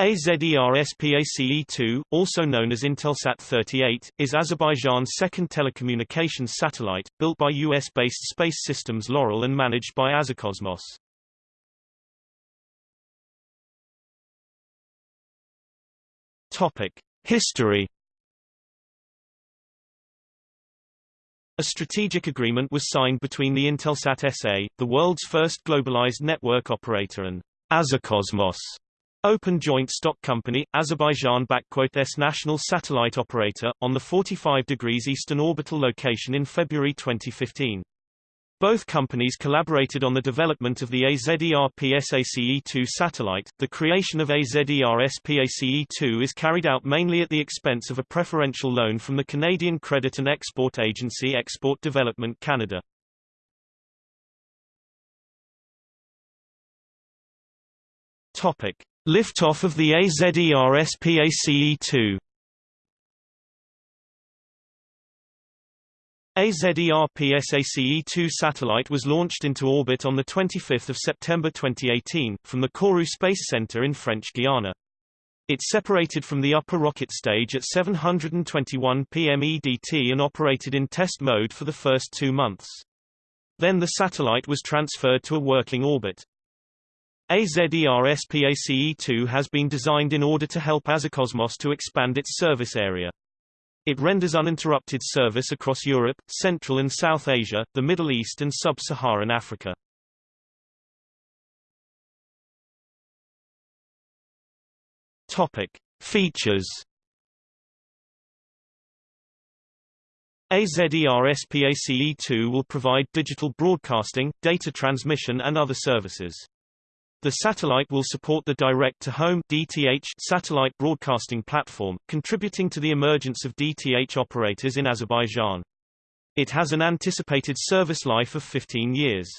AZER-SPACE-2, also known as Intelsat 38, is Azerbaijan's second telecommunications satellite, built by U.S.-based Space Systems Loral and managed by Azercosmos. Topic. History A strategic agreement was signed between the Intelsat SA, the world's first globalized network operator and Azercosmos, Open Joint Stock Company, Azerbaijan S national satellite operator, on the 45 degrees eastern orbital location in February 2015. Both companies collaborated on the development of the AZER-PSACE-2 satellite. The creation of AZER-SPACE-2 is carried out mainly at the expense of a preferential loan from the Canadian Credit and Export Agency Export Development Canada. Topic: Liftoff of the AZER-SPACE-2. AZER-PSACE-2 satellite was launched into orbit on 25 September 2018, from the Kourou Space Center in French Guiana. It separated from the upper rocket stage at 721 pm EDT and operated in test mode for the first two months. Then the satellite was transferred to a working orbit. AZER-SPACE-2 has been designed in order to help Azercosmos to expand its service area. It renders uninterrupted service across Europe, Central and South Asia, the Middle East and Sub-Saharan Africa. Topic. Features AZER-SPACE-2 will provide digital broadcasting, data transmission and other services. The satellite will support the direct-to-home (DTH) satellite broadcasting platform, contributing to the emergence of DTH operators in Azerbaijan. It has an anticipated service life of 15 years.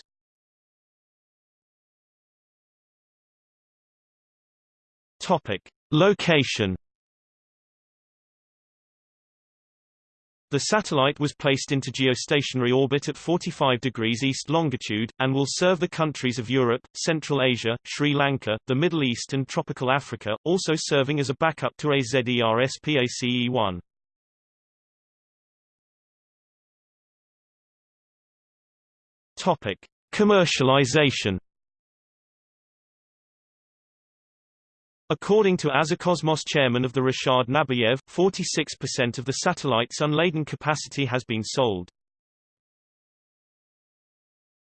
Topic: Location The satellite was placed into geostationary orbit at 45 degrees east longitude, and will serve the countries of Europe, Central Asia, Sri Lanka, the Middle East and tropical Africa, also serving as a backup to AZER-SPACE-1. Topic. Commercialization According to Azercosmos chairman of the Rashad Nabiyev, 46% of the satellite's unladen capacity has been sold.